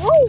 Woo!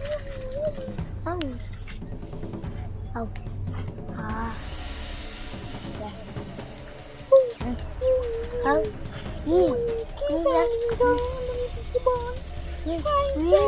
Oh. Oh. Ah. Yeah. Oh. Yeah. Yeah. Yeah. Yeah.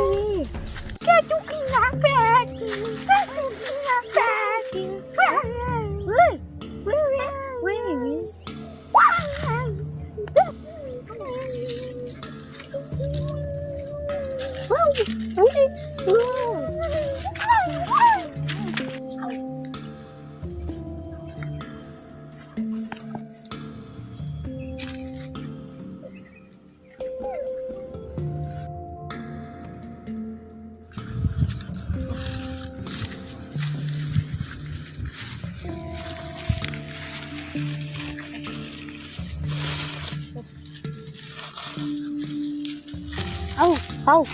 Hou.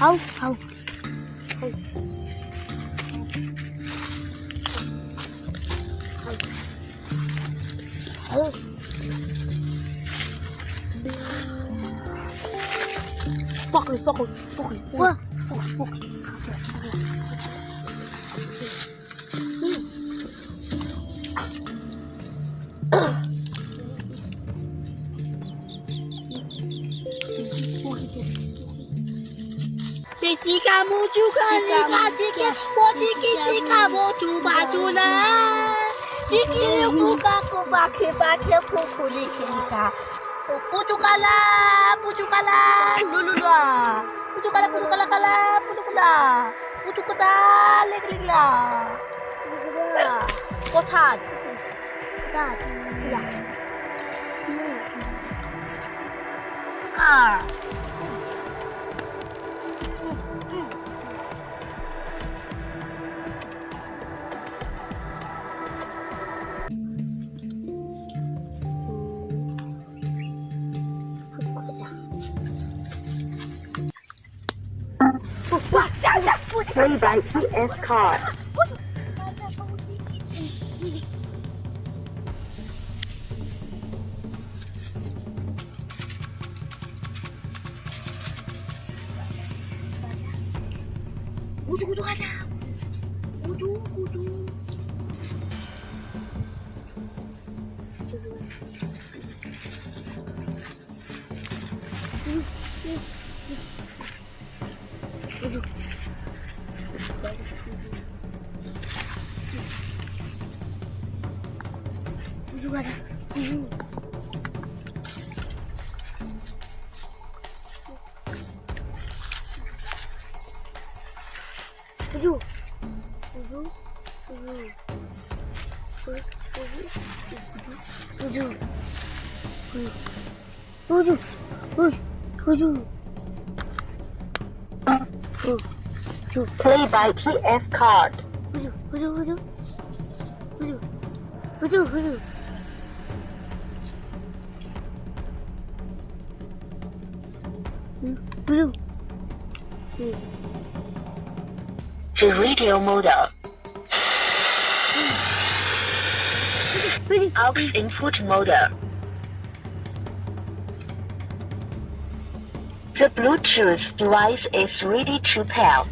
Hou. Hou. Hou. Hou. Pak hem, pak hem, pak hem. Pak pak kamu juga lihat sikit posisi si kamu cuma cula sikit buka ku pakai pakai pupu lika pucukala pucukala lulula pucukala pucukala kala pucukala pucukala lek lekla কোথায় কোথায় Play by PS Car. 우주구독하자 우주구독 Agora, Fugiu. Fugiu. Fugiu. Fugiu. Fugiu. Fugiu. Fugiu. Fugiu. Huju. Play by TF card. Huju, huju, huju. Huju. Huju, huju. Huju. The radio model. Out input model. The Bluetooth device is ready to pair.